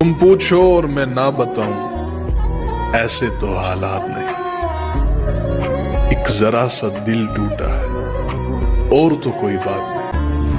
तुम पूछो और मैं ना बताऊँ। ऐसे तो हालात नहीं। एक जरा सा दिल टूटा है, और तो कोई बात नहीं।